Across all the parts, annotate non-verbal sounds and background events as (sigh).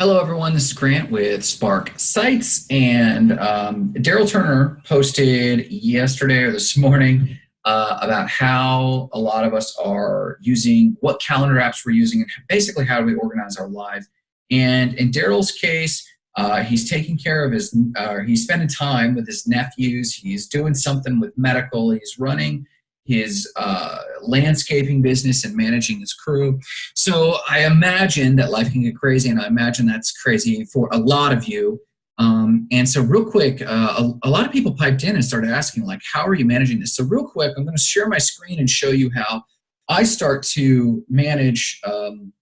Hello, everyone. This is Grant with Spark Sites, and um, Daryl Turner posted yesterday or this morning uh, about how a lot of us are using what calendar apps we're using, and basically how do we organize our life. And in Daryl's case, uh, he's taking care of his, uh, he's spending time with his nephews. He's doing something with medical. He's running his uh, landscaping business and managing his crew. So I imagine that life can get crazy, and I imagine that's crazy for a lot of you. Um, and so real quick, uh, a, a, lot of people piped in and started asking, like, how are you managing this? So real quick, I'm going to share my screen and show you how I start to manage um,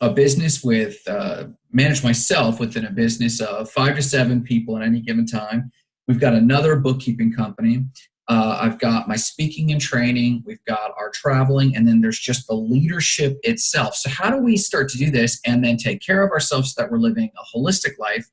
a business with, uh, manage myself within a business of five to seven people at any given time. We've got another bookkeeping company. Uh, I've got my speaking and training, we've got our traveling, and then there's just the leadership itself. So, how do we start to do this and then take care of ourselves so that we're living a holistic life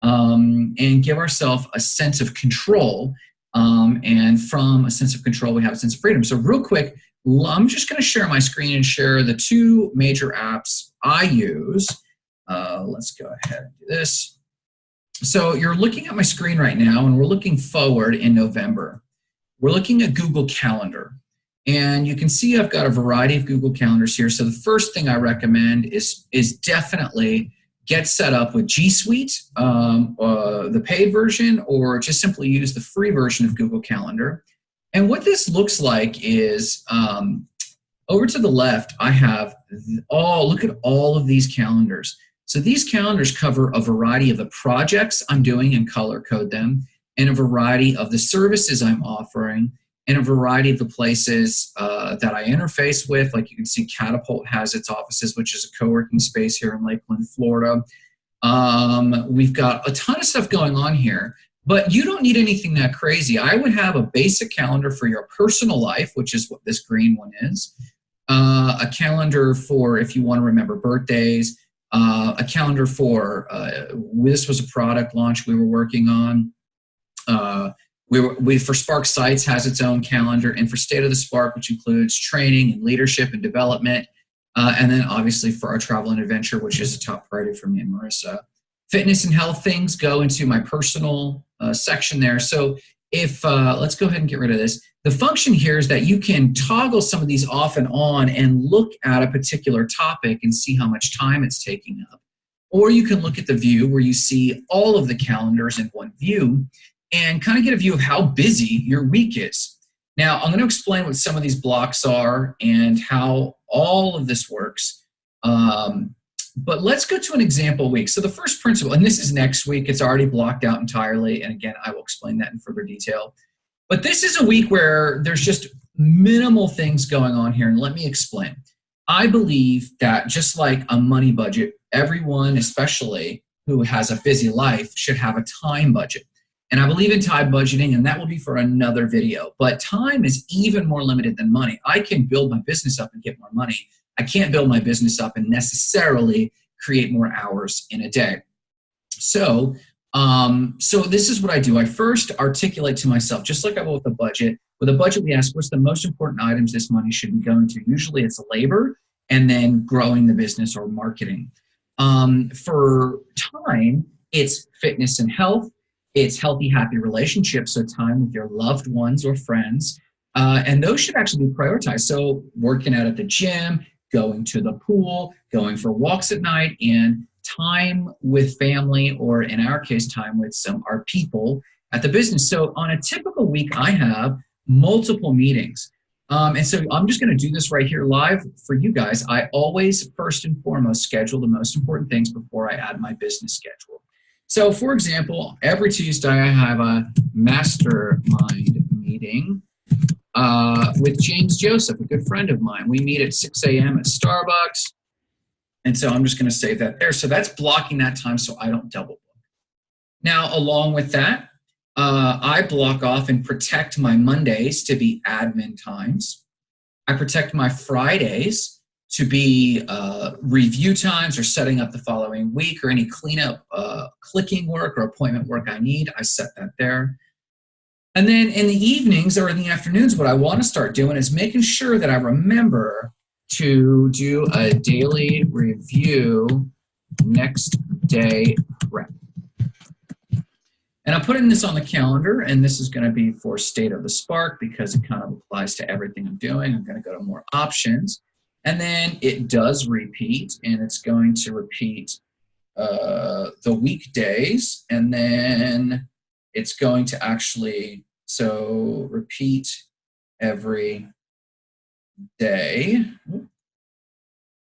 um, and give ourselves a sense of control? Um, and from a sense of control, we have a sense of freedom. So, real quick, I'm just going to share my screen and share the two major apps I use. Uh, let's go ahead and do this. So, you're looking at my screen right now, and we're looking forward in November. We're looking at Google Calendar. And you can see I've got a variety of Google Calendars here. So the first thing I recommend is, is definitely get set up with G Suite, um, uh, the paid version, or just simply use the free version of Google Calendar. And what this looks like is um, over to the left, I have all, look at all of these calendars. So these calendars cover a variety of the projects I'm doing and color code them and a variety of the services I'm offering and a variety of the places uh, that I interface with. Like you can see Catapult has its offices, which is a co-working space here in Lakeland, Florida. Um, we've got a ton of stuff going on here, but you don't need anything that crazy. I would have a basic calendar for your personal life, which is what this green one is. Uh, a calendar for if you want to remember birthdays, uh, a calendar for, uh, this was a product launch we were working on. Uh, we, we for Spark Sites has its own calendar, and for State of the Spark, which includes training and leadership and development, uh, and then obviously for our travel and adventure, which is a top priority for me and Marissa. Fitness and health things go into my personal uh, section there. So if uh, let's go ahead and get rid of this. The function here is that you can toggle some of these off and on and look at a particular topic and see how much time it's taking up. Or you can look at the view where you see all of the calendars in one view and kind of get a view of how busy your week is. Now, I'm going to explain what some of these blocks are and how all of this works. Um, but let's go to an example week. So the first principle, and this is next week, it's already blocked out entirely. And again, I will explain that in further detail. But this is a week where there's just minimal things going on here. And let me explain. I believe that just like a money budget, everyone, especially who has a busy life, should have a time budget. And I believe in time budgeting, and that will be for another video. But time is even more limited than money. I can build my business up and get more money. I can't build my business up and necessarily create more hours in a day. So, um, so this is what I do. I first articulate to myself, just like I will with a budget. With a budget, we ask what's the most important items this money should be going to. Usually it's labor and then growing the business or marketing. Um, for time, it's fitness and health, it's healthy, happy relationships, so time with your loved ones or friends. Uh, and those should actually be prioritized. So working out at the gym, going to the pool, going for walks at night, and time with family, or in our case, time with some our people at the business. So on a typical week, I have multiple meetings. Um, and so I'm just going to do this right here live for you guys. I always, first and foremost, schedule the most important things before I add my business schedule. So for example, every Tuesday I have a mastermind meeting uh, with James Joseph, a good friend of mine. We meet at 6 a.m. at Starbucks. And so I'm just going to save that there. So that's blocking that time so I don't double book. Now, along with that, uh, I block off and protect my Mondays to be admin times. I protect my Fridays to be uh, review times or setting up the following week or any cleanup uh, clicking work or appointment work I need, I set that there. And then in the evenings or in the afternoons, what I want to start doing is making sure that I remember to do a daily review next day prep. And I'm putting this on the calendar, and this is going to be for State of the Spark because it kind of applies to everything I'm doing. I'm going to go to more options. And then it does repeat, and it's going to repeat uh, the weekdays, and then it's going to actually, so repeat every day.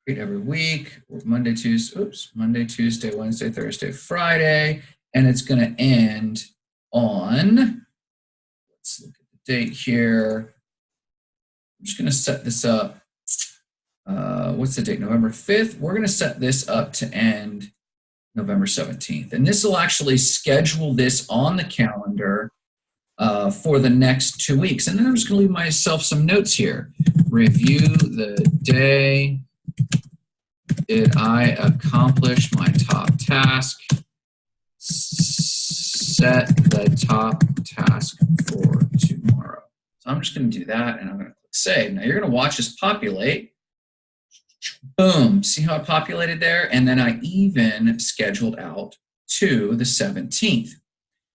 Repeat every week, Monday, Tuesday, oops, Monday, Tuesday, Wednesday, Thursday, Friday, and it's going to end on, let's look at the date here. I'm just going to set this up. Uh, what's the date? November 5th. We're going to set this up to end November 17th. And this will actually schedule this on the calendar uh, for the next two weeks. And then I'm just going to leave myself some notes here. Review the day. Did I accomplish my top task? set the top task for tomorrow. So I'm just going to do that and I'm going to click save. Now you're going to watch this populate. Boom, see how it populated there? And then I even scheduled out to the 17th.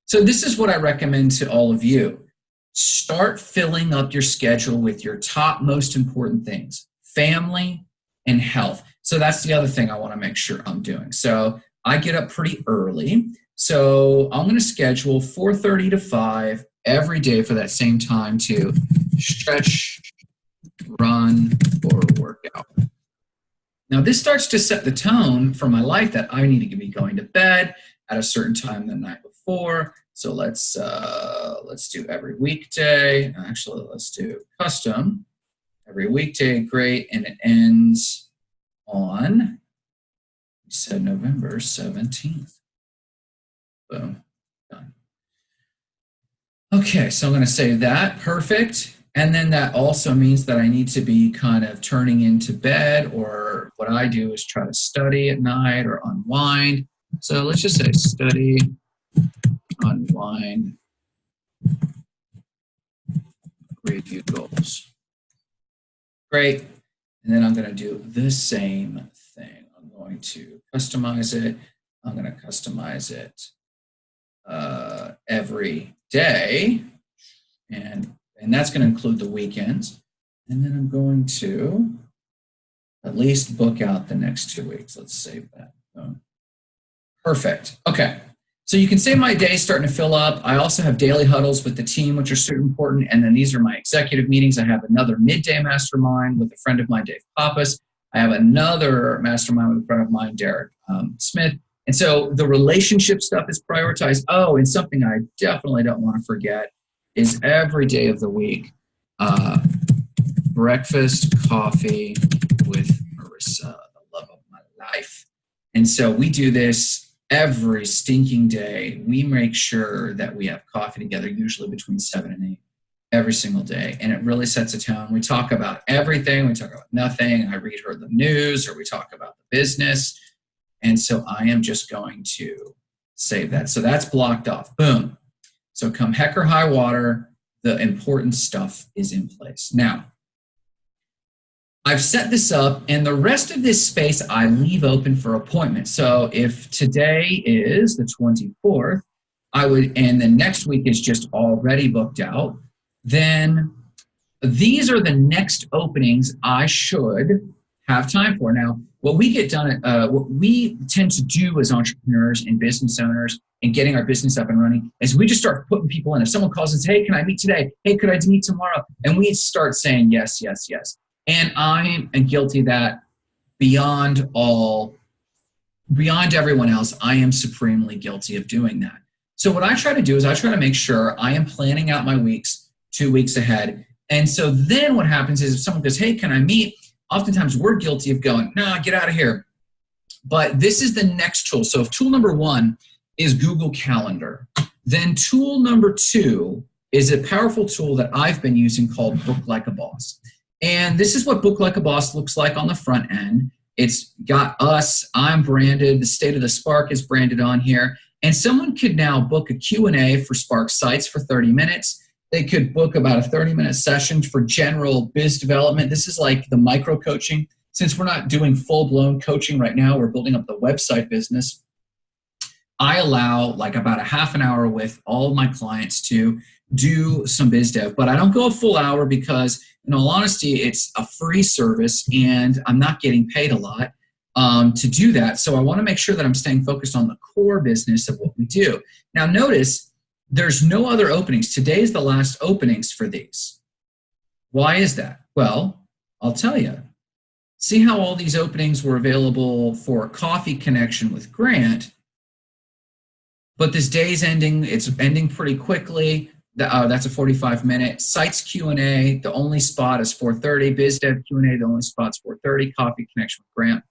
So this is what I recommend to all of you. Start filling up your schedule with your top most important things, family and health. So that's the other thing I want to make sure I'm doing. So I get up pretty early. So I'm going to schedule 4.30 to 5 every day for that same time to stretch, run, or work out. Now this starts to set the tone for my life that I need to be going to bed at a certain time the night before. So let's uh, let's do every weekday. Actually, let's do custom every weekday. Great, and it ends on we said November seventeenth. Boom, done. Okay, so I'm going to save that. Perfect. And then that also means that I need to be kind of turning into bed or what I do is try to study at night or unwind. So let's just say study, unwind, review goals. Great. And then I'm going to do the same thing. I'm going to customize it. I'm going to customize it uh, every day. And, and that's going to include the weekends. And then I'm going to at least book out the next two weeks. Let's save that. Perfect. Okay. So you can say my day starting to fill up. I also have daily huddles with the team, which are super important. And then these are my executive meetings. I have another midday mastermind with a friend of mine, Dave Pappas. I have another mastermind with a friend of mine, Derek um, Smith. And so the relationship stuff is prioritized. Oh, and something I definitely don't want to forget is every day of the week, uh, breakfast, coffee with Marissa, the love of my life. And so we do this every stinking day. We make sure that we have coffee together, usually between seven and eight, every single day. And it really sets a tone. We talk about everything. We talk about nothing. I read her the news or we talk about the business and so I am just going to save that. So that's blocked off. Boom. So come heck or high water, the important stuff is in place. Now, I've set this up and the rest of this space I leave open for appointments. So if today is the 24th, I would, and the next week is just already booked out, then these are the next openings I should have time for. Now, what we get done, uh, what we tend to do as entrepreneurs and business owners and getting our business up and running is we just start putting people in. If someone calls and says, hey, can I meet today? Hey, could I meet tomorrow? And we start saying yes, yes, yes. And I am guilty that beyond all, beyond everyone else, I am supremely guilty of doing that. So what I try to do is I try to make sure I am planning out my weeks two weeks ahead. And so then what happens is if someone goes, hey, can I meet? oftentimes we're guilty of going, nah, get out of here. But this is the next tool. So if tool number one is Google Calendar, then tool number two is a powerful tool that I've been using called Book Like a Boss. And this is what Book Like a Boss looks like on the front end. It's got us, I'm branded, the State of the Spark is branded on here. And someone could now book a Q&A for Spark Sites for 30 minutes they could book about a 30 minute session for general biz development. This is like the micro coaching. Since we're not doing full blown coaching right now, we're building up the website business. I allow like about a half an hour with all my clients to do some biz dev, but I don't go a full hour because in all honesty, it's a free service and I'm not getting paid a lot um, to do that. So I want to make sure that I'm staying focused on the core business of what we do. Now notice there's no other openings. Today is the last openings for these. Why is that? Well, I'll tell you. See how all these openings were available for a coffee connection with Grant, but this day's ending, it's ending pretty quickly. Uh, that's a 45 minute. Sites Q&A, the only spot is 4.30. BizDev Q&A, the only spot's 4.30. Coffee connection with Grant.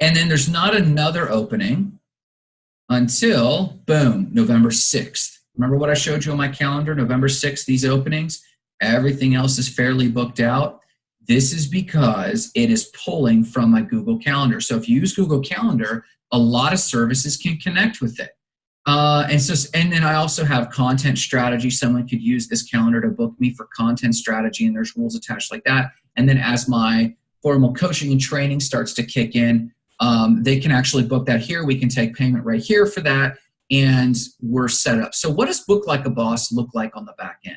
And then there's not another opening until, boom, November 6th. Remember what I showed you on my calendar, November 6th, these openings? Everything else is fairly booked out. This is because it is pulling from my Google Calendar. So if you use Google Calendar, a lot of services can connect with it. Uh, and so, and then I also have content strategy. Someone could use this calendar to book me for content strategy, and there's rules attached like that. And then as my formal coaching and training starts to kick in, um, they can actually book that here. We can take payment right here for that, and we're set up. So what does Book Like a Boss look like on the back end?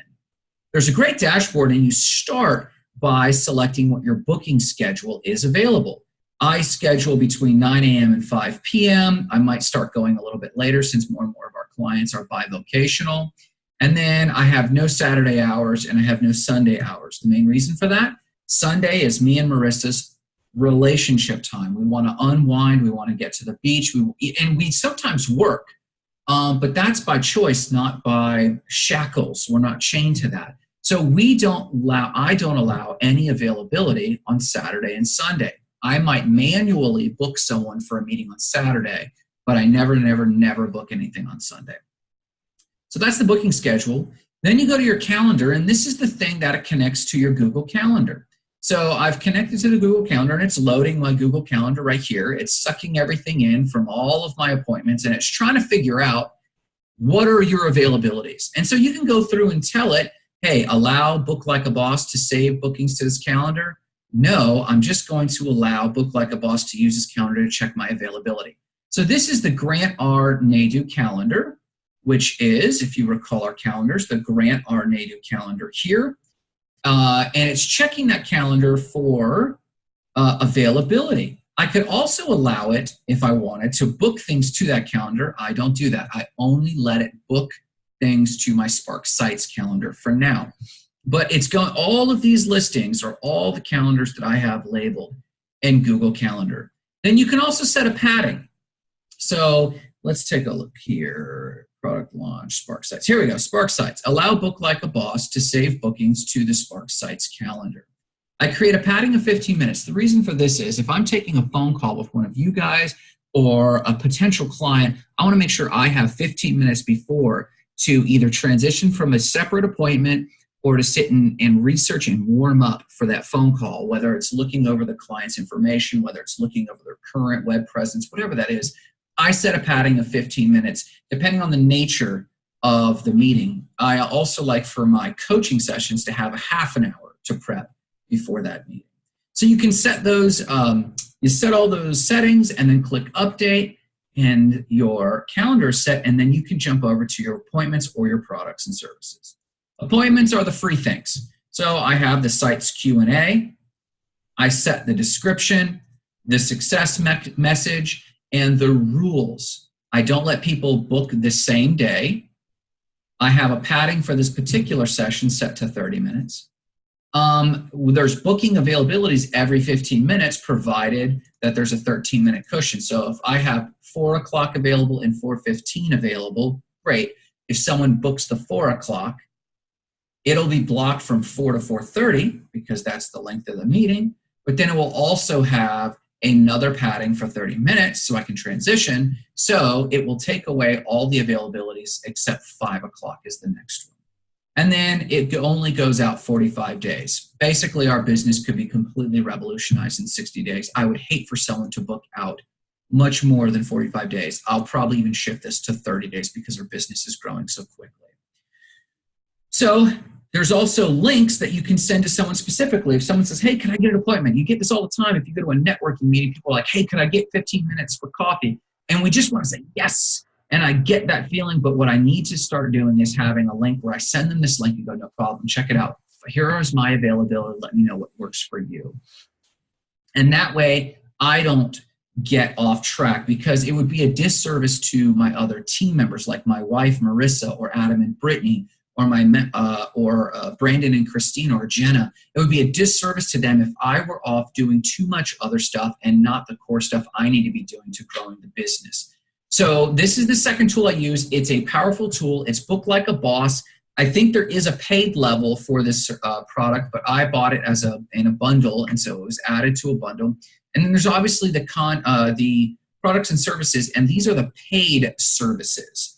There's a great dashboard, and you start by selecting what your booking schedule is available. I schedule between 9 a.m. and 5 p.m. I might start going a little bit later since more and more of our clients are bivocational. And then I have no Saturday hours and I have no Sunday hours. The main reason for that, Sunday is me and Marissa's relationship time. We want to unwind. We want to get to the beach. We, and we sometimes work, um, but that's by choice, not by shackles. We're not chained to that. So we don't allow, I don't allow any availability on Saturday and Sunday. I might manually book someone for a meeting on Saturday, but I never, never, never book anything on Sunday. So that's the booking schedule. Then you go to your calendar, and this is the thing that it connects to your Google Calendar. So I've connected to the Google Calendar, and it's loading my Google Calendar right here. It's sucking everything in from all of my appointments, and it's trying to figure out what are your availabilities. And so you can go through and tell it, hey, allow Book Like a Boss to save bookings to this calendar no, I'm just going to allow Book Like a Boss to use this calendar to check my availability. So this is the Grant R. Nadu calendar, which is, if you recall our calendars, the Grant R. Nadu calendar here. Uh, and it's checking that calendar for uh, availability. I could also allow it, if I wanted, to book things to that calendar. I don't do that. I only let it book things to my Spark Sites calendar for now. But it's going, all of these listings are all the calendars that I have labeled in Google Calendar. Then you can also set a padding. So let's take a look here. Product launch, Spark Sites. Here we go, Spark Sites. Allow Book Like a Boss to save bookings to the Spark Sites calendar. I create a padding of 15 minutes. The reason for this is if I'm taking a phone call with one of you guys or a potential client, I want to make sure I have 15 minutes before to either transition from a separate appointment or to sit and, and research and warm up for that phone call, whether it's looking over the client's information, whether it's looking over their current web presence, whatever that is, I set a padding of 15 minutes, depending on the nature of the meeting. I also like for my coaching sessions to have a half an hour to prep before that meeting. So you can set those, um, you set all those settings and then click update and your calendar is set and then you can jump over to your appointments or your products and services. Appointments are the free things. So I have the site's Q&A, I set the description, the success me message, and the rules. I don't let people book the same day. I have a padding for this particular session set to 30 minutes. Um, there's booking availabilities every 15 minutes provided that there's a 13 minute cushion. So if I have 4 o'clock available and 4.15 available, great. If someone books the 4 o'clock, It'll be blocked from 4 to 4.30 because that's the length of the meeting, but then it will also have another padding for 30 minutes so I can transition. So it will take away all the availabilities except 5 o'clock is the next one. And then it only goes out 45 days. Basically, our business could be completely revolutionized in 60 days. I would hate for someone to book out much more than 45 days. I'll probably even shift this to 30 days because our business is growing so quickly. So there's also links that you can send to someone specifically. If someone says, hey, can I get an appointment? You get this all the time. If you go to a networking meeting, people are like, hey, can I get 15 minutes for coffee? And we just want to say, yes. And I get that feeling, but what I need to start doing is having a link where I send them this link and go, no problem, check it out. Here is my availability. Let me know what works for you. And that way, I don't get off track because it would be a disservice to my other team members like my wife Marissa or Adam and Brittany or my uh, or uh, Brandon and Christina or Jenna. It would be a disservice to them if I were off doing too much other stuff and not the core stuff I need to be doing to growing the business. So this is the second tool I use. It's a powerful tool. It's book like a boss. I think there is a paid level for this uh, product, but I bought it as a in a bundle, and so it was added to a bundle. And then there's obviously the con uh, the products and services, and these are the paid services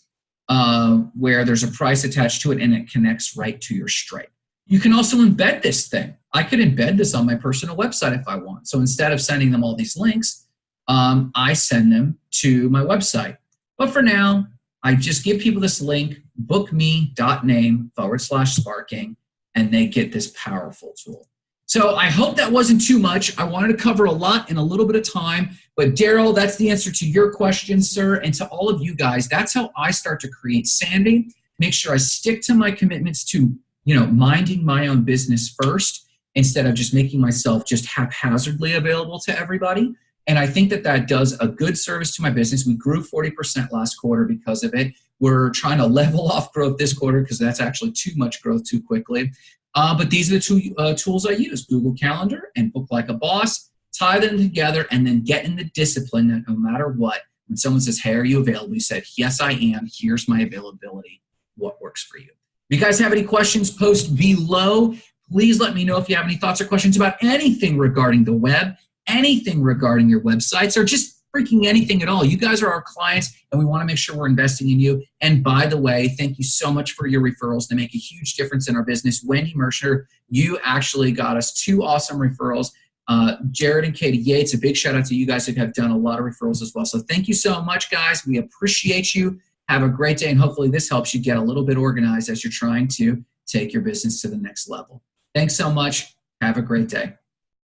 uh, where there's a price attached to it and it connects right to your Stripe. You can also embed this thing. I could embed this on my personal website if I want. So instead of sending them all these links, um, I send them to my website. But for now, I just give people this link, bookme.name forward slash sparking, and they get this powerful tool. So I hope that wasn't too much. I wanted to cover a lot in a little bit of time. But Daryl, that's the answer to your question, sir. And to all of you guys, that's how I start to create sanity. Make sure I stick to my commitments to, you know, minding my own business first instead of just making myself just haphazardly available to everybody. And I think that that does a good service to my business. We grew 40% last quarter because of it. We're trying to (laughs) level off growth this quarter because that's actually too much growth too quickly. Uh, but these are the two uh, tools I use, Google Calendar and Book Like a Boss. Tie them together and then get in the discipline that no matter what, when someone says, hey, are you available? You said, yes, I am. Here's my availability. What works for you? If you guys have any questions, post below. Please let me know if you have any thoughts or questions about anything regarding the web anything regarding your websites or just freaking anything at all. You guys are our clients and we want to make sure we're investing in you. And by the way, thank you so much for your referrals. They make a huge difference in our business. Wendy Mercer, you actually got us two awesome referrals. Uh, Jared and Katie Yates, a big shout out to you guys who have done a lot of referrals as well. So thank you so much, guys. We appreciate you. Have a great day, and hopefully this helps you get a little bit organized as you're trying to take your business to the next level. Thanks so much. Have a great day.